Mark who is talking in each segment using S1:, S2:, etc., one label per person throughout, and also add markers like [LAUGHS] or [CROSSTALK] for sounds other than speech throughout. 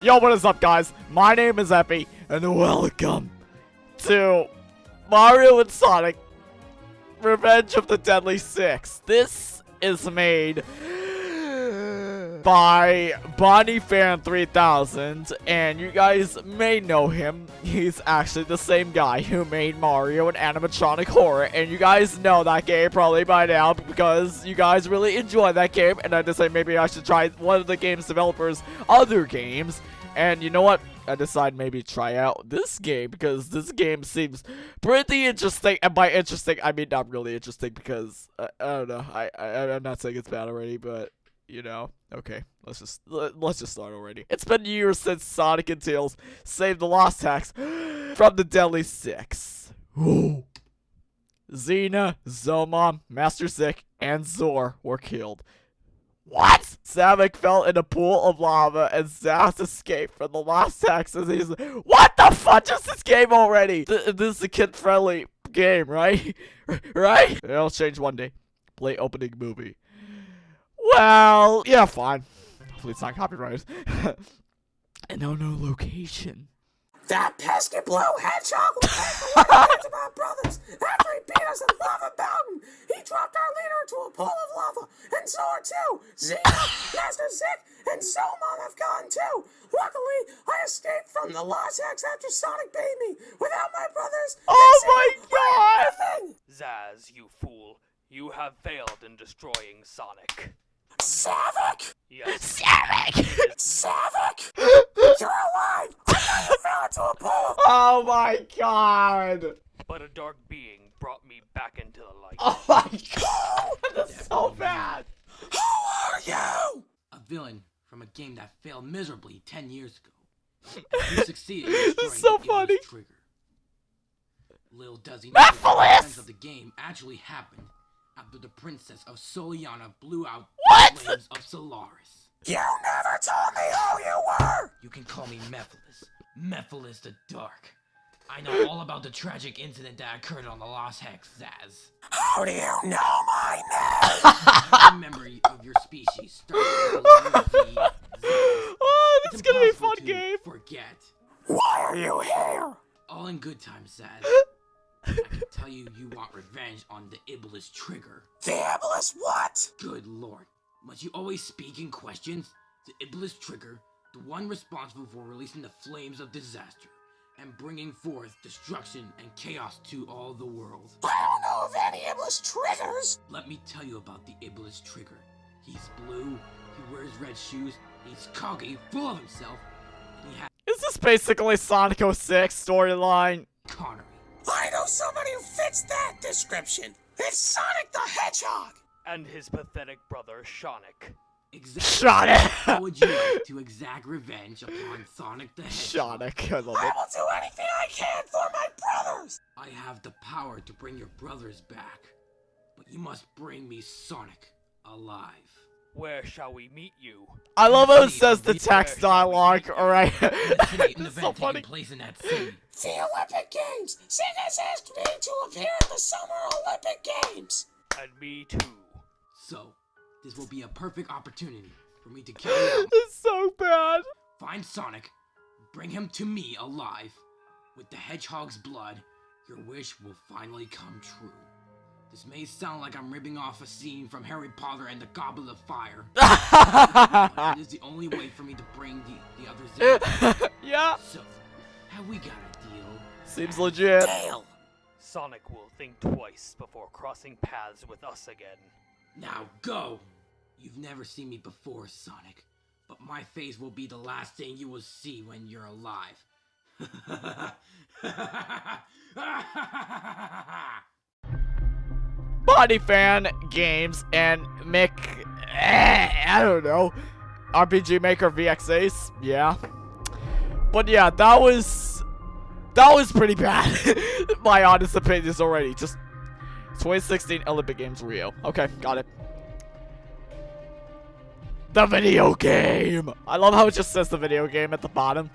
S1: Yo, what is up, guys? My name is Epi, and welcome to Mario and Sonic Revenge of the Deadly Six. This is made by Bonnie Fan 3000, and you guys may know him. He's actually the same guy who made Mario and Animatronic Horror, and you guys know that game probably by now because you guys really enjoy that game, and I decided maybe I should try one of the game's developers' other games, and you know what? I decided maybe try out this game because this game seems pretty interesting. And by interesting, I mean not really interesting because uh, I don't know. I, I I'm not saying it's bad already, but you know. Okay, let's just let, let's just start already. It's been years since Sonic and Tails saved the Lost Hex [GASPS] from the Deadly Six. Zeena, Zomom, Master Zik, and Zor were killed. What? Samek fell in a pool of lava and Zazz escaped from the Lost Hex and he's like, What the fuck is this game already? Th this is a kid-friendly game, right? [LAUGHS] right? It'll change one day. Play opening movie. Well, yeah, fine. Hopefully it's not copyrighted. [LAUGHS] and no, no location.
S2: That pesky blue hedgehog will take the of our brothers after he beat us in Lava Mountain. He dropped our leader into a pool of lava, and Zor too. Zeena, Master Zik, and Zomom have gone too. Luckily, I escaped from the Lost Hex after Sonic beat me. Without my brothers,
S1: Oh my god!
S3: Zazz, you fool. You have failed in destroying Sonic.
S2: Savik!
S3: Yes,
S1: Samek!
S2: Savik! [LAUGHS] You're alive! I fell into a pool
S1: oh my god!
S3: but a dark being brought me back into the light.
S1: Oh my god! That's so bad!
S2: Who are you?
S4: a villain from a game that failed miserably 10 years ago. [LAUGHS] You succeeded in
S1: This is so funny.
S4: Iblis Trigger. Little does he know that the
S1: Mephiles!
S4: events of the game actually happened after the princess of Soleanna blew out
S1: What?
S4: the flames of Solaris.
S2: You never told me who you were!
S4: You can call me Mephiles. Mephiles the Dark. I know all about the tragic incident that occurred on the Lost Hex, Zazz.
S2: How do you know my name? [LAUGHS]
S4: Member of your species starts with the letter V,
S1: Oh, this is gonna be a fun game!
S4: Forget.
S2: Why are you here?
S4: All in good time, Zazz. [LAUGHS] I can tell you you want revenge on the Iblis trigger.
S2: The Iblis what?
S4: Good lord. Must you always speak in questions? The Iblis trigger, the one responsible for releasing the flames of disaster and bringing forth destruction and chaos to all the world.
S2: I don't know of any Iblis triggers.
S4: Let me tell you about the Iblis trigger. He's blue, he wears red shoes, he's cocky, full of himself, and he has
S1: Is this basically Sonic 06 storyline?
S4: Connery.
S2: I know somebody who fits that description. It's Sonic the Hedgehog.
S3: And his pathetic brother, Sonic.
S4: Exactly.
S1: Shot
S4: How would you like to exact revenge upon Sonic the Hedgehog?
S1: Sonic, I love
S2: I
S1: it.
S2: will do anything I can for my brothers.
S4: I have the power to bring your brothers back, but you must bring me Sonic alive.
S3: Where shall we meet you?
S1: I love how it says the text [LAUGHS]
S3: Where shall we
S1: dialogue, alright?
S4: In the city, in the
S1: It's so funny.
S4: taking place in that city. [LAUGHS]
S2: The Olympic Games. Sig has asked me to appear in the Summer Olympic Games.
S3: And me too.
S4: So, this will be a perfect opportunity for me to kill out. [LAUGHS]
S1: It's so bad.
S4: Find Sonic, bring him to me alive. With the hedgehog's blood, your wish will finally come true. This may sound like I'm ripping off a scene from Harry Potter and the Goblet of Fire, [LAUGHS] but it is the only way for me to bring the, the others in. [LAUGHS]
S1: yeah,
S4: So, have we got a deal?
S1: seems legit.
S2: Dale.
S3: Sonic will think twice before crossing paths with us again.
S4: Now go! You've never seen me before, Sonic, but my face will be the last thing you will see when you're alive. [LAUGHS]
S1: Body Fan Games and Mick. eh, I don't know. RPG Maker VX Ace. Yeah. But yeah, that was. That was pretty bad. [LAUGHS] My honest opinion is already. Just 2016 Olympic Games Rio. Okay, got it. The video game. I love how it just says the video game at the bottom.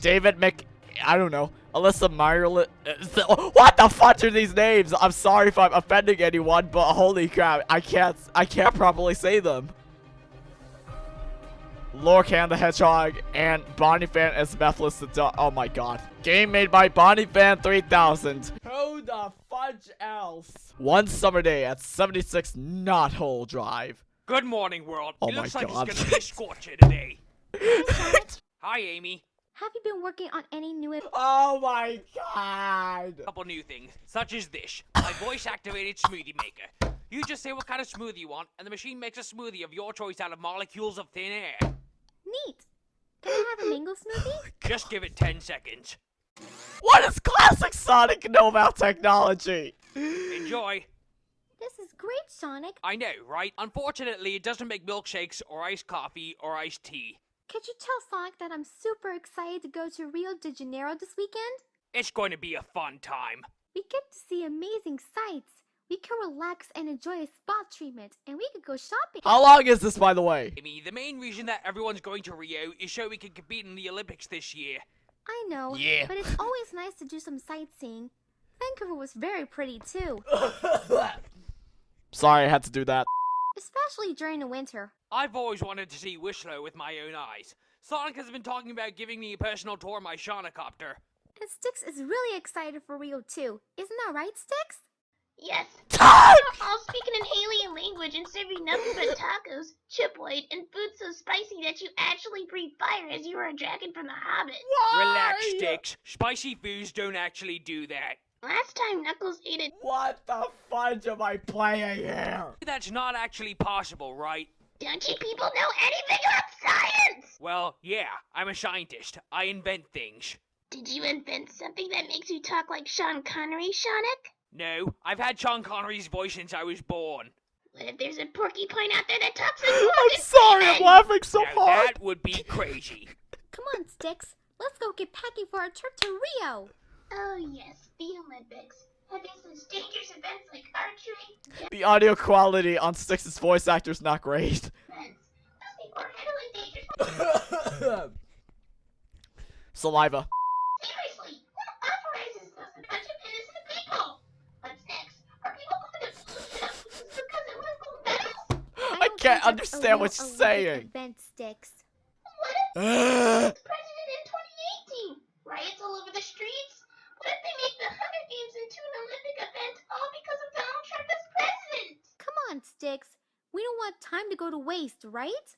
S1: David Mc. I don't know. Alyssa Myerly. [LAUGHS] What the fuck are these names? I'm sorry if I'm offending anyone, but holy crap, I can't. I can't properly say them. Lorcan the Hedgehog, and Bonnie Fan as Methless the Dog. Oh my god. Game made by Bonnie Fan 3000. Who the fudge else? One summer day at 76 Knothole Drive.
S3: Good morning, world.
S1: Oh
S3: it
S1: my
S3: looks like
S1: God.
S3: it's gonna be [LAUGHS] a scorcher today. [LAUGHS] Hi, Amy.
S5: Have you been working on any new
S1: Oh my god.
S3: A couple new things, such as this. My voice-activated smoothie maker. You just say what kind of smoothie you want, and the machine makes a smoothie of your choice out of molecules of thin air.
S5: Neat. Can I have a mango smoothie?
S3: Oh just give it 10 seconds.
S1: What does classic Sonic know about technology?
S3: Enjoy.
S5: This is great, Sonic.
S3: I know, right? Unfortunately, it doesn't make milkshakes or iced coffee or iced tea.
S5: Could you tell Sonic that I'm super excited to go to Rio de Janeiro this weekend?
S3: It's going to be a fun time.
S5: We get to see amazing sights. We can relax and enjoy a spa treatment, and we could go shopping.
S1: How long is this, by the way?
S3: Amy, the main reason that everyone's going to Rio is so we can compete in the Olympics this year.
S5: I know,
S1: Yeah.
S5: but it's always [LAUGHS] nice to do some sightseeing. Vancouver was very pretty too, [LAUGHS]
S1: Sorry, I had to do that.
S5: Especially during the winter.
S3: I've always wanted to see Whistler with my own eyes. Sonic has been talking about giving me a personal tour of my Shaunacopter.
S5: And Sticks is really excited for Rio too. Isn't that right, Sticks?
S6: Yes. [LAUGHS] All speaking an alien language and serving nothing but tacos, chiploid, and food so spicy that you actually breathe fire as you were a dragon from The Hobbit. Why?
S3: Relax, Sticks. Spicy foods don't actually do that.
S6: Last time Knuckles ate it,
S1: What the fudge am I playing here?
S3: That's not actually possible, right?
S6: don't you people know anything about science?
S3: Well, yeah, I'm a scientist. I invent things.
S6: Did you invent something that makes you talk like Sean Connery, Sonic?
S3: No, I've had Sean Connery's voice since I was born.
S6: What if there's a porcupine out there that talks like
S1: I'm
S6: Morgan
S1: sorry, I'm laughing so
S3: now
S1: hard.
S3: that would be crazy. [LAUGHS]
S5: Come on, Sticks. Let's go get packing for our trip to Rio.
S6: Oh yes, the Olympics. Have they such dangerous events like archery, [LAUGHS]
S1: The audio quality on Sticks's voice actor is not great. [LAUGHS]
S6: defense? Those people are handling dangerous [LAUGHS]
S1: Saliva.
S6: Seriously, who authorizes this? A bunch of innocent people. What's next? Are people going to lose their lives because of Olympic medals?
S1: I
S5: don't
S1: can't
S5: think that's a
S1: understand
S5: real
S1: what you're
S5: Olympic
S1: saying.
S5: Event, Sticks.
S6: What if [GASPS] president in 2018? Riots all over the streets? What if they make the Hunger Games into an Olympic event all because of Donald Trump as president?
S5: Come on, Sticks. We don't want time to go to waste, right?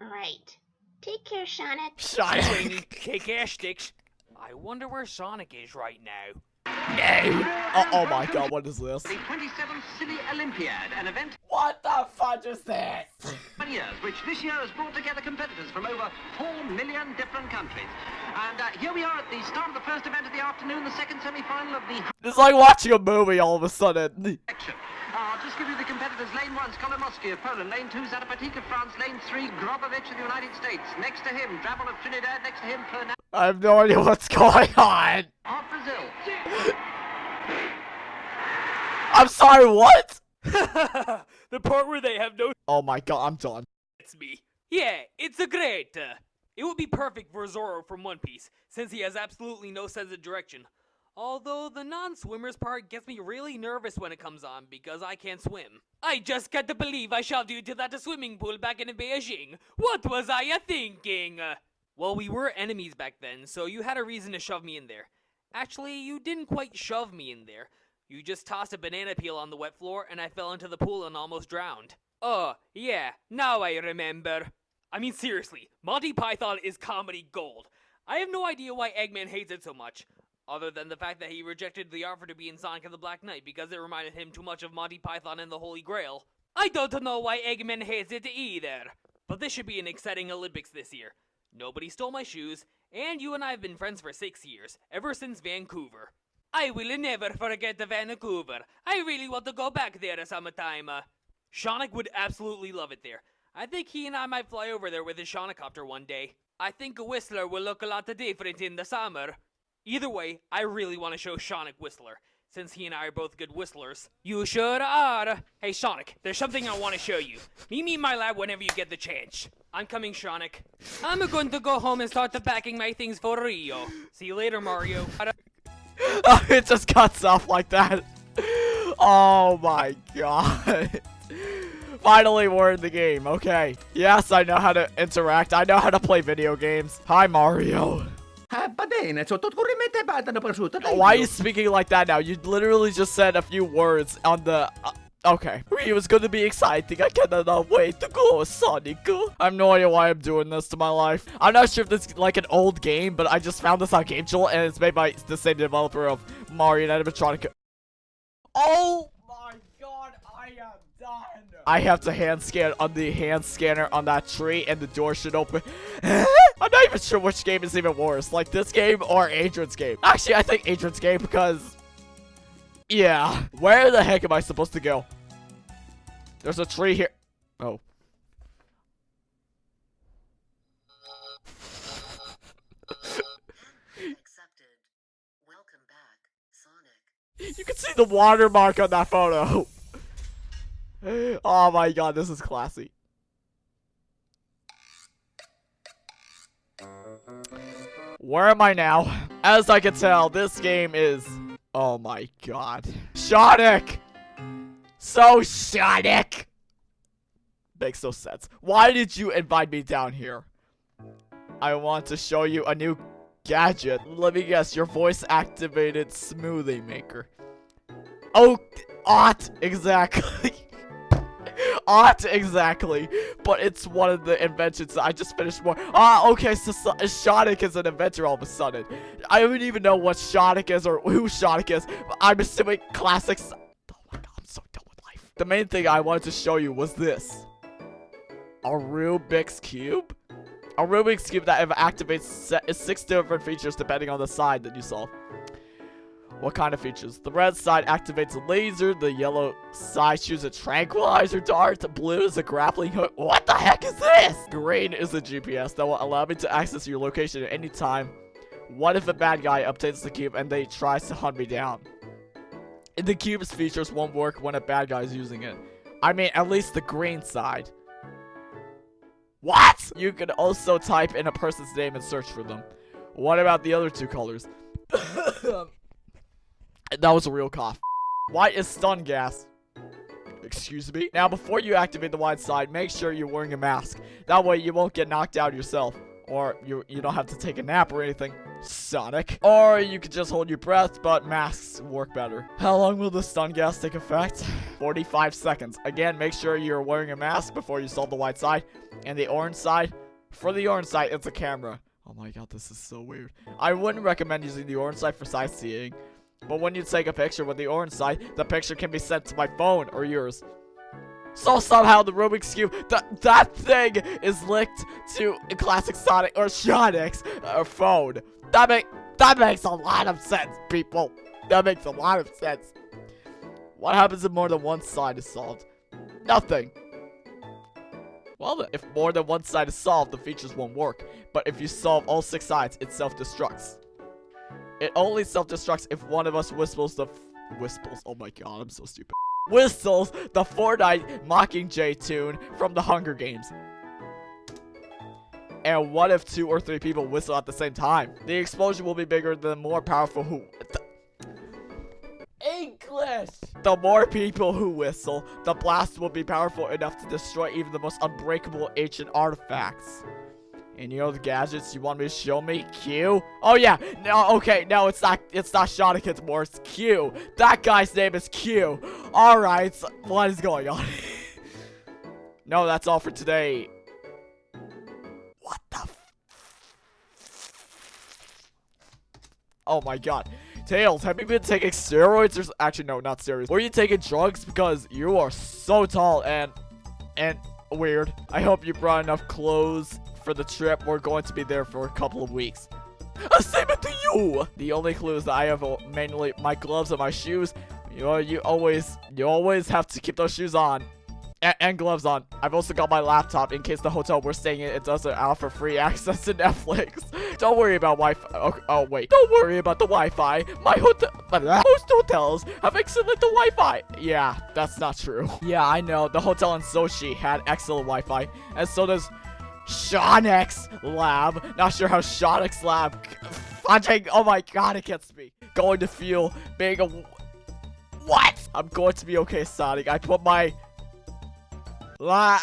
S6: Right. Take care, Sonic.
S1: Shut
S3: Swing, kick ass sticks. I wonder where Sonic is right now.
S1: Oh, oh my god, what is this?
S7: The 27th Silly Olympiad, an event
S1: What the fudge is this? [LAUGHS]
S7: of years, which this year has brought together competitors from over 4 million different countries. And uh, here we are at the start of the first event of the afternoon, the second semi-final of the
S1: It's like watching a movie all of a sudden. [LAUGHS]
S7: I'll just give you the competitors. Lane 1, Skolomoski of Poland. Lane 2, Zarapatik of France. Lane 3, Grobovich of the United States. Next to him, Drabble of Trinidad. Next to him, Fernand
S1: I have no idea what's going on.
S7: of Brazil. [LAUGHS]
S1: I'm sorry, what? [LAUGHS]
S3: the part where they have no [LAUGHS]
S1: Oh my god, I'm done.
S3: It's me. Yeah, it's a great. Uh, it would be perfect for Zoro from One Piece, since he has absolutely no sense of direction. Although the non-swimmers part gets me really nervous when it comes on because I can't swim. I just can't believe I shoved you to that swimming pool back in Beijing. What was I thinking? Well, we were enemies back then, so you had a reason to shove me in there. Actually, you didn't quite shove me in there. You just tossed a banana peel on the wet floor and I fell into the pool and almost drowned. Oh, yeah, now I remember. I mean, seriously, Monty Python is comedy gold. I have no idea why Eggman hates it so much, other than the fact that he rejected the offer to be in Sonic the Black Knight because it reminded him too much of Monty Python and the Holy Grail. I don't know why Eggman hates it either. But this should be an exciting Olympics this year. Nobody stole my shoes, and you and I have been friends for six years, ever since Vancouver. I will never forget Vancouver. I really want to go back there sometime. Uh, Shaunic would absolutely love it there. I think he and I might fly over there with his Shaunicopter one day. I think Whistler will look a lot different in the summer. Either way, I really want to show Shaunic Whistler, since he and I are both good whistlers. You sure are. Hey, Shaunic, there's something I want to show you. Meet me in my lab whenever you get the chance. I'm coming, Shaunic. I'm going to go home and start packing my things for Rio. See you later, Mario. [LAUGHS]
S1: Oh, it just cuts off like that. Oh my god. Finally, we're in the game. Okay. Yes, I know how to interact. I know how to play video games. Hi, Mario.
S8: Va bene, sotto corrimente badano prosciutto. dai,
S1: Why are you speaking like that now? You literally just said a few words on the... Uh, Uh, okay. It was going to be exciting. I cannot wait to go, Sonic. I have no idea why I'm doing this to my life. I'm not sure if this is like an old game, but I just found this on and it's made by the same developer of Mario and Animatronic. Oh my god, I am done. I have to hand scan on the hand scanner on that tree, and the door should open. [LAUGHS] I'm not even sure which game is even worse, like this game or Adrian's game. Actually, I think Adrian's game because, yeah. Where the heck am I supposed to go? There's a tree here. Oh.
S9: Accepted. Welcome back, Sonic.
S1: You can see the watermark on that photo. Oh my god, this is classy. Where am I now? As I can tell, this game is... Oh my god. Sonic! So Sonic! Makes no sense. Why did you invite me down here? I want to show you a new gadget. Let me guess, your voice activated smoothie maker. Oh, ought exactly. [LAUGHS] ought exactly. But it's one of the inventions I just finished more. Ah, okay, so, so Sonic is an inventor all of a sudden. I don't even know what Sonic is or who Sonic is. I'm assuming classics. Oh my god, I'm so done with life. The main thing I wanted to show you was this. A Rubik's Cube? A Rubik's Cube that activates six different features depending on the side that you solve. What kind of features? The red side activates a laser, the yellow side shoots a tranquilizer dart, the blue is a grappling hook. What the heck is this? Green is a GPS that will allow me to access your location at any time. What if a bad guy obtains the cube and they tries to hunt me down? The cube's features won't work when a bad guy is using it. I mean, at least the green side. What? You can also type in a person's name and search for them. What about the other two colors? [COUGHS] [LAUGHS] that was a real cough. Why is stun gas? Excuse me? Now, before you activate the wide side, make sure you're wearing a mask. That way, you won't get knocked out yourself. Or you, you don't have to take a nap or anything. Sonic. Or you could just hold your breath, but masks work better. How long will the stun gas take effect? 45 seconds. Again, make sure you're wearing a mask before you solve the white side. And the orange side, for the orange side, it's a camera. Oh my god, this is so weird. I wouldn't recommend using the orange side for sightseeing. But when you take a picture with the orange side, the picture can be sent to my phone or yours. So somehow the Rubik's Cube, th that thing is linked to a classic Sonic or Sonic's uh, phone. That make that makes a lot of sense, people. That makes a lot of sense. What happens if more than one side is solved? Nothing. Well, if more than one side is solved, the features won't work. But if you solve all six sides, it self-destructs. It only self-destructs if one of us whistles the whistles. Oh my god, I'm so stupid. [LAUGHS] Whistles the Fortnite Mockingjay tune from the Hunger Games. And what if two or three people whistle at the same time? The explosion will be bigger than more powerful who. English! The more people who whistle, the blast will be powerful enough to destroy even the most unbreakable ancient artifacts. Know the gadgets you want me to show me? Q? Oh yeah, no, okay, no, it's not, it's not Sonic anymore, it's Q. That guy's name is Q. Alright, so what is going on? [LAUGHS] no, that's all for today. What the Oh my god. Tails, have you been taking steroids or actually no, not steroids. Were you taking drugs because you are so tall and and weird. I hope you brought enough clothes for the trip. We're going to be there for a couple of weeks. [LAUGHS] Uh, same it to you. The only clues that I have are mainly my gloves and my shoes. You know, you always you always have to keep those shoes on. A- and gloves on. I've also got my laptop in case the hotel we're staying in it doesn't offer free [LAUGHS] access to Netflix. [LAUGHS] Don't worry about Wi-Fi. Oh, oh, wait. Don't worry about the Wi-Fi. My hotel, most hotels have excellent Wi-Fi. Yeah, that's not true. Yeah, I know. The hotel in Sochi had excellent Wi-Fi, and so does Shonix Lab. Not sure how Shonix Lab. Fudging. Oh my god, it gets me. Going to feel being a. What? I'm going to be okay, Sonic. I put my La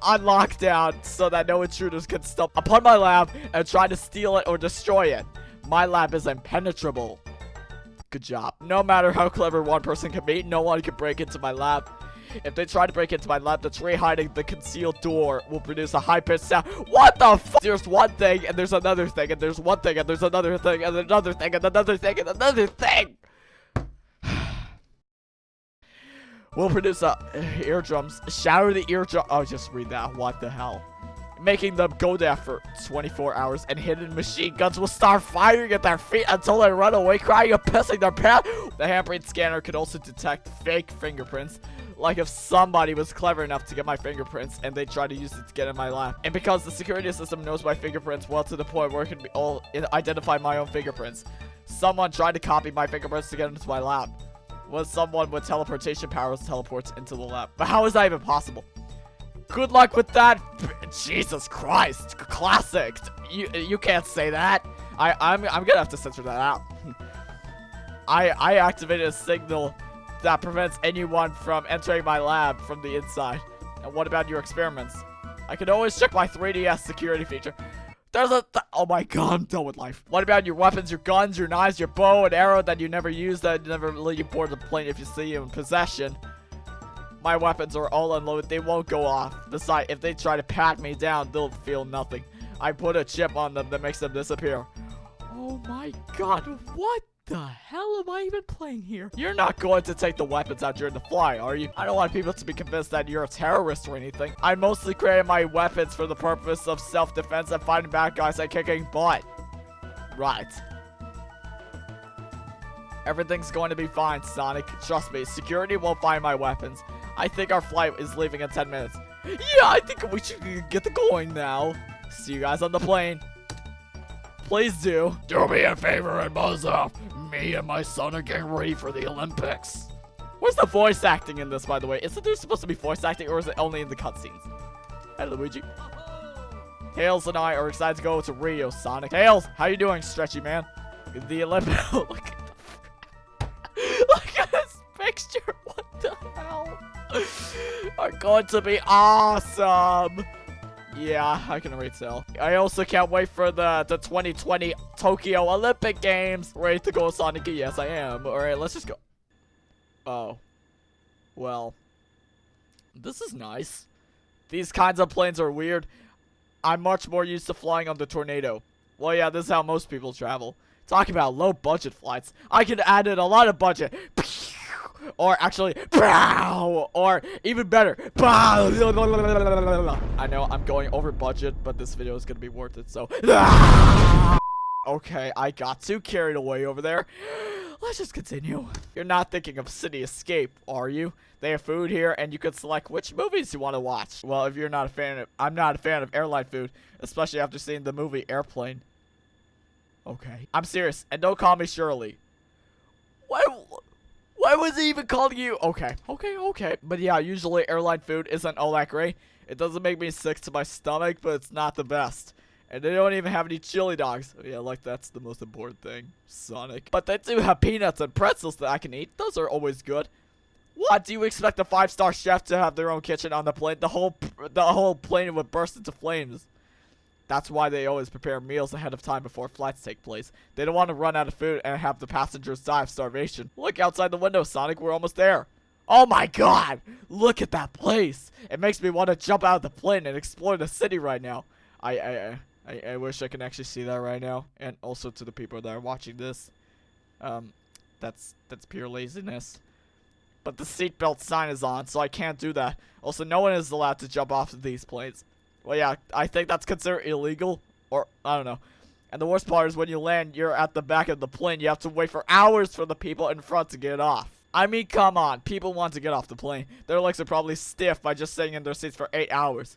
S1: on lockdown so that no intruders can stump upon my lab and try to steal it or destroy it. My lab is impenetrable. Good job. No matter how clever one person can be, no one can break into my lab. If they try to break into my lab, the tree hiding the concealed door will produce a high-pitched sound. What the fuck? There's one thing, and there's another thing, and there's one thing, and there's another thing, and another thing, and another thing, and another thing! [SIGHS] will produce uh, eardrums. Shatter the eardrum. Oh, just read that. What the hell? Making them go there for 24 hours, and hidden machine guns will start firing at their feet until they run away, crying and pissing their pants. The handprint scanner could also detect fake fingerprints. Like if somebody was clever enough to get my fingerprints and they tried to use it to get in my lab. And because the security system knows my fingerprints well to the point where it can be all identify my own fingerprints. Someone tried to copy my fingerprints to get into my lab was someone with teleportation powers teleports into the lab. But how is that even possible? Good luck with that. Jesus Christ. Classic. You you can't say that. I I'm I'm gonna have to censor that out. [LAUGHS] I I activated a signal that prevents anyone from entering my lab from the inside. And what about your experiments? I can always check my 3DS security feature. There's a th oh my god, I'm done with life. What about your weapons, your guns, your knives, your bow and arrow that you never use, that never let you board the plane if you see you in possession? My weapons are all unloaded, they won't go off. Besides, if they try to pat me down, they'll feel nothing. I put a chip on them that makes them disappear. Oh my god, what the hell am I even playing here? You're not going to take the weapons out during the fly, are you? I don't want people to be convinced that you're a terrorist or anything. I mostly created my weapons for the purpose of self-defense and fighting bad guys and kicking butt. Right. Everything's going to be fine, Sonic. Trust me, security won't find my weapons. I think our flight is leaving in 10 minutes. Yeah, I think we should get the going now. See you guys on the plane. Please do.
S10: Do me a favor and buzz off. Me and my son are getting ready for the Olympics.
S1: Where's the voice acting in this, by the way? Isn't there supposed to be voice acting, or is it only in the cutscenes? Hey, Luigi. Tails and I are excited to go to Rio, Sonic. Tails, how you doing, stretchy man? The Olympics. [LAUGHS] look at the... [LAUGHS] look at this picture. What the hell? [LAUGHS] are going to be awesome. Yeah, I can already. I also can't wait for the, the 2020 Tokyo Olympic Games. Ready to go, Sonic? Yes, I am. Alright, let's just go. Oh. Well. This is nice. These kinds of planes are weird. I'm much more used to flying on the Tornado. Well, yeah, this is how most people travel. Talk about low budget flights. I could add in a lot of budget. [LAUGHS] Or actually, or even better. I know I'm going over budget, but this video is to be worth it, so. [LAUGHS] Okay, I got too carried away over there. Let's just continue. You're not thinking of City Escape, are you? They have food here, and you can select which movies you want to watch. Well, if you're not a fan of, I'm not a fan of airline food, especially after seeing the movie Airplane. Okay. I'm serious, and don't call me Shirley. Why, was he even calling you? Okay, okay, okay. But yeah, usually airline food isn't all that great. It doesn't make me sick to my stomach, but it's not the best. And they don't even have any chili dogs. Oh, yeah, like that's the most important thing. Sonic. But they do have peanuts and pretzels that I can eat. Those are always good. What do you expect a five-star chef to have their own kitchen on the plane? The whole the whole plane would burst into flames. That's why they always prepare meals ahead of time before flights take place. They don't want to run out of food and have the passengers die of starvation. Look outside the window, Sonic. We're almost there. Oh my god! Look at that place! It makes me want to jump out of the plane and explore the city right now. I, I, I, I wish I can actually see that right now. And also to the people that are watching this. Um, that's, that's pure laziness. But the seatbelt sign is on, so I can't do that. Also, no one is allowed to jump off of these planes. Well, yeah, I think that's considered illegal. Or, I don't know. And the worst part is when you land, you're at the back of the plane. You have to wait for hours for the people in front to get off. I mean, come on. People want to get off the plane. Their legs are probably stiff by just sitting in their seats for 8 hours.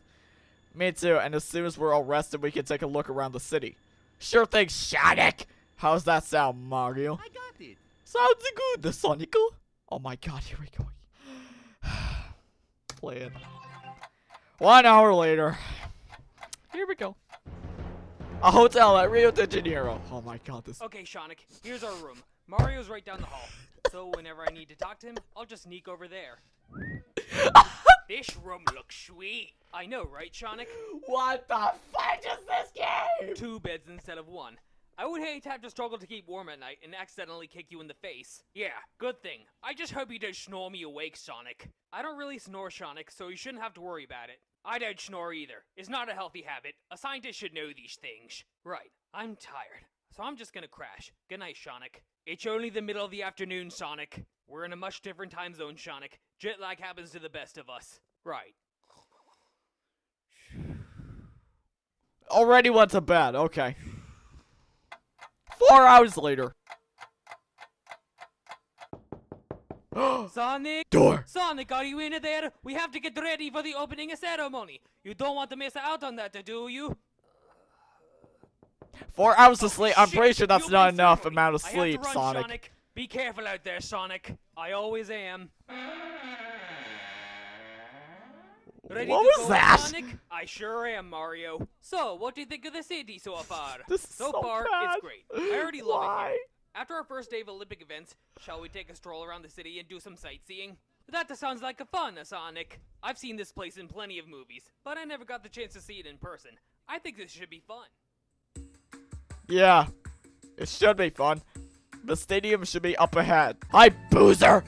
S1: Me too, and as soon as we're all rested, we can take a look around the city. Sure thing, Sonic! How's that sound, Mario?
S8: I got it.
S1: Sounds good, Sonic. Oh my god, here we go. [SIGHS] Play it. One hour later. Here we go. A hotel at Rio de Janeiro. Oh my god, this.
S3: Okay, Sonic, here's our room. Mario's right down the hall. So whenever I need to talk to him, I'll just sneak over there. [LAUGHS] This room looks sweet. I know, right, Sonic?
S1: What the fuck is this game?
S3: Two beds instead of one. I would hate to have to struggle to keep warm at night and accidentally kick you in the face. Yeah, good thing. I just hope you don't snore me awake, Sonic. I don't really snore, Sonic, so you shouldn't have to worry about it. I don't snore either. It's not a healthy habit. A scientist should know these things. Right, I'm tired, so I'm just gonna crash. Good night, Sonic. It's only the middle of the afternoon, Sonic. We're in a much different time zone, Sonic. Jet lag happens to the best of us. Right.
S1: Already went to bed. Okay. Four hours later. [GASPS]
S3: Sonic!
S1: Door.
S3: Sonic, are you in there? We have to get ready for the opening ceremony. You don't want to miss out on that, do you?
S1: Four hours of sleep. I'm
S3: Shit,
S1: pretty sure that's
S3: the
S1: not enough
S3: ceremony.
S1: amount of
S3: I have to
S1: sleep,
S3: run,
S1: Sonic.
S3: Be careful out there, Sonic. I always am. Ready
S1: What
S3: to
S1: was
S3: go,
S1: that?
S3: Sonic? I sure am, Mario. So, what do you think of the city so far?
S1: This is
S3: so,
S1: so
S3: far,
S1: bad.
S3: it's great. I already love it
S1: Why?
S3: here. After our first day of Olympic events, shall we take a stroll around the city and do some sightseeing? That sounds like a fun, uh, Sonic. I've seen this place in plenty of movies, but I never got the chance to see it in person. I think this should be fun.
S1: Yeah. It should be fun. The stadium should be up ahead. Hi, Boozer!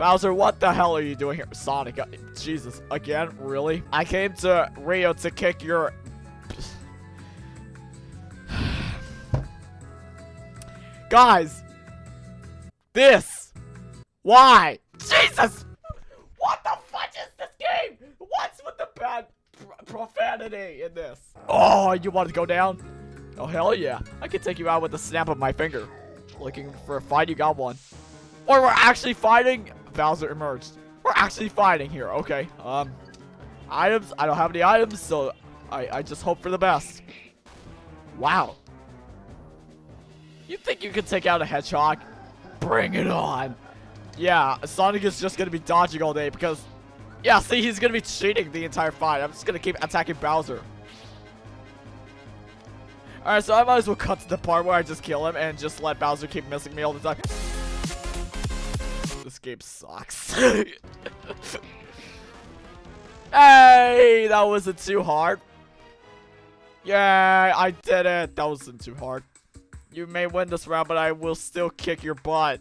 S1: Bowser, what the hell are you doing here? Sonic, uh, Jesus, again? Really? I came to Rio to kick your... [SIGHS] Guys! This! Why? Jesus! What the fuck is this game? What's with the bad pr- profanity in this? Oh, you want to go down? Oh, hell yeah. I can take you out with the snap of my finger. Looking for a fight, you got one. Or we're actually fighting. Bowser emerged. We're actually fighting here. Okay. Um, items. I don't have any items, so I, I just hope for the best. Wow. You think you can take out a hedgehog? Bring it on. Yeah, Sonic is just gonna be dodging all day because, yeah, see, he's gonna be cheating the entire fight. I'm just gonna keep attacking Bowser. Alright, so I might as well cut to the part where I just kill him and just let Bowser keep missing me all the time. Game sucks. [LAUGHS] hey, that wasn't too hard. Yeah, I did it. That wasn't too hard. You may win this round, but I will still kick your butt.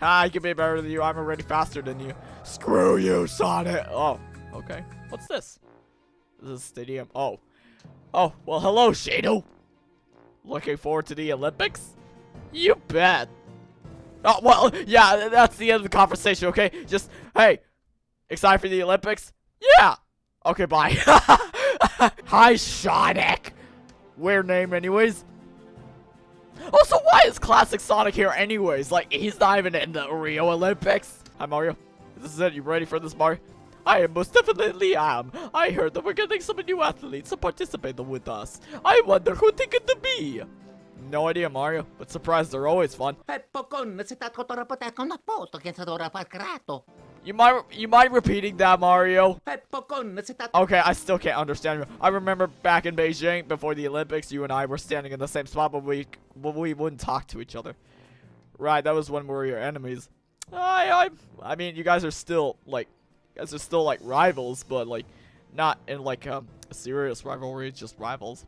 S1: I can be better than you. I'm already faster than you. Screw you, Sonic. Oh, okay. What's this? This is stadium. Oh. Oh, well, hello, Shadow. Looking forward to the Olympics? You bet. Oh, well, yeah, that's the end of the conversation, okay? Just, hey, excited for the Olympics? Yeah. Okay, bye. [LAUGHS] Hi, Sonic. Weird name, anyways. Also, why is Classic Sonic here anyways? Like, he's not even in the Rio Olympics. Hi, Mario. This is it. You ready for this, Mario? I am most definitely am. I heard that we're getting some new athletes to participate with us. I wonder who they could be. No idea, Mario, but surprises are always fun. You mind you mind repeating that, Mario? Okay, I still can't understand you. I remember back in Beijing before the Olympics, you and I were standing in the same spot, but we but we wouldn't talk to each other. Right, that was when we were your enemies. I I I mean, you guys are still like, you guys are still like rivals, but like, not in like um, a serious rivalry, just rivals.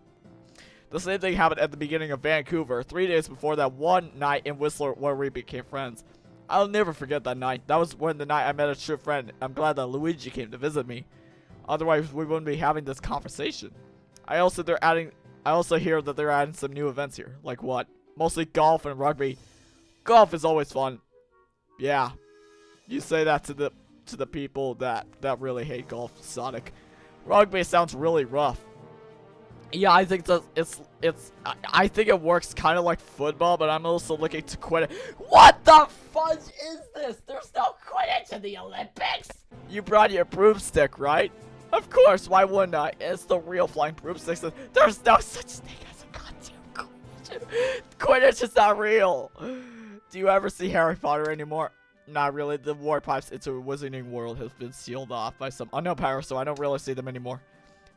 S1: The same thing happened at the beginning of Vancouver, three days before that one night in Whistler where we became friends. I'll never forget that night. That was when the night I met a true friend. I'm glad that Luigi came to visit me. Otherwise, we wouldn't be having this conversation. I also they're adding. I also hear that they're adding some new events here. Like what? Mostly golf and rugby. Golf is always fun. Yeah, you say that to the to the people that that really hate golf, Sonic. Rugby sounds really rough. Yeah, I think it's it's it's I, think it works kind of like football, but I'm also looking to quit it. What the fudge is this? There's no Quidditch in the Olympics. You brought your broomstick, right? Of course. Why wouldn't I? It's the real flying broomstick. There's no such thing as a goddamn Quidditch. Quidditch is not real. Do you ever see Harry Potter anymore? Not really. The war pipes into a wizarding world has been sealed off by some unknown power, so I don't really see them anymore.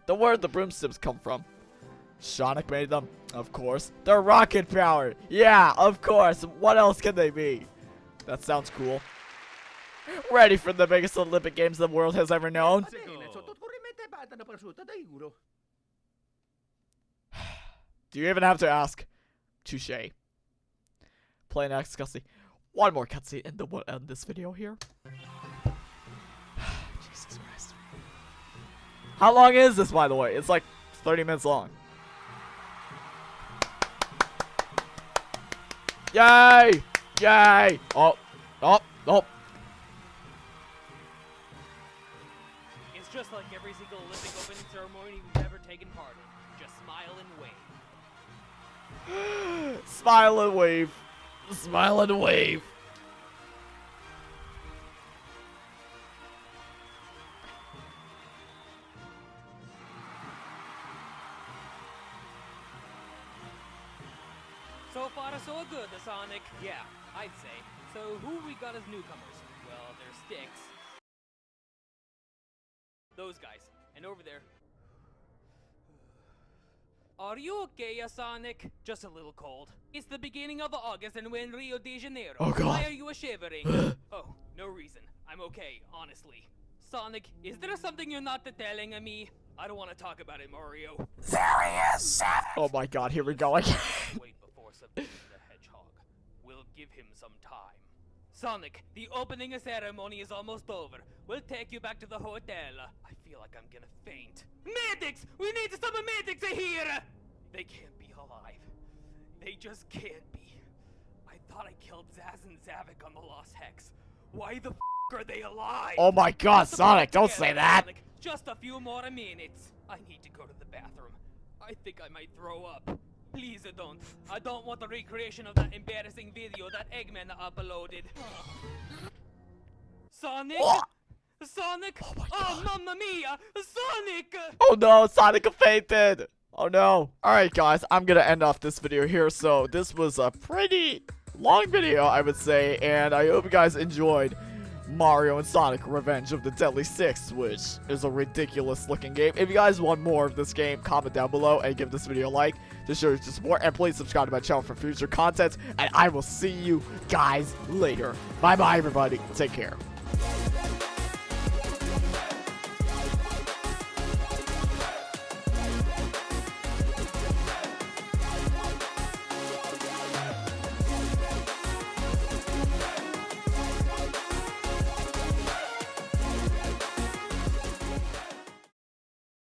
S1: The where the broomsticks come from? Sonic made them? Of course. They're rocket powered. Yeah, of course. What else can they be? That sounds cool. ready for the biggest Olympic Games the world has ever known.
S8: Bene, sotto corrente patata prosciutta, dai giuro.
S1: Do you even have to ask? Touche. Play next cutscene. One more cutscene, and then we'll end this video here. [SIGHS] Jesus Christ. How long is this, by the way? It's like 30 minutes long. Yay! Yay! Oh, oh, oh.
S3: It's just like every single Olympic opening ceremony we've ever taken part in. Just smile and wave. [GASPS]
S1: Smile and wave. Smile and wave.
S3: Good, Sonic. Yeah, I'd say. So who we got as newcomers? Well, there's Sticks. Those guys. And over there. Are you okay, Sonic? Just a little cold. It's the beginning of August and we're in Rio de Janeiro.
S1: Oh, God.
S3: Why are you shivering? [GASPS] oh, no reason. I'm okay, honestly. Sonic, is there something you're not telling me? I don't want to talk about it, Mario.
S2: There he is, Savage!
S1: Oh my god, here we go again. [LAUGHS]
S3: Wait before subduing the hedgehog. We'll give him some time. Sonic, the opening ceremony is almost over. We'll take you back to the hotel. I feel like I'm gonna faint. Medics! We need some medics here! They can't be alive. They just can't be. I thought I killed Zazz and Zavok on the Lost Hex. Why the f are they alive?
S1: Oh my god, Sonic, don't
S3: together,
S1: say that.
S3: Sonic. Just a few more minutes. I need to go to the bathroom. I think I might throw up. Please don't. I don't want a recreation of that embarrassing video that Eggman uploaded. Sonic?
S1: Oh.
S3: Sonic? Oh, oh mamma mia! Sonic!
S1: Oh no, Sonic fainted. Oh no. Alright guys, I'm gonna end off this video here. So this was a pretty long video, I would say. And I hope you guys enjoyed Mario and Sonic Revenge of the Deadly Six, which is a ridiculous looking game. If you guys want more of this game, comment down below and give this video a like to show your support. And please subscribe to my channel for future content. And I will see you guys later. Bye bye everybody. Take care.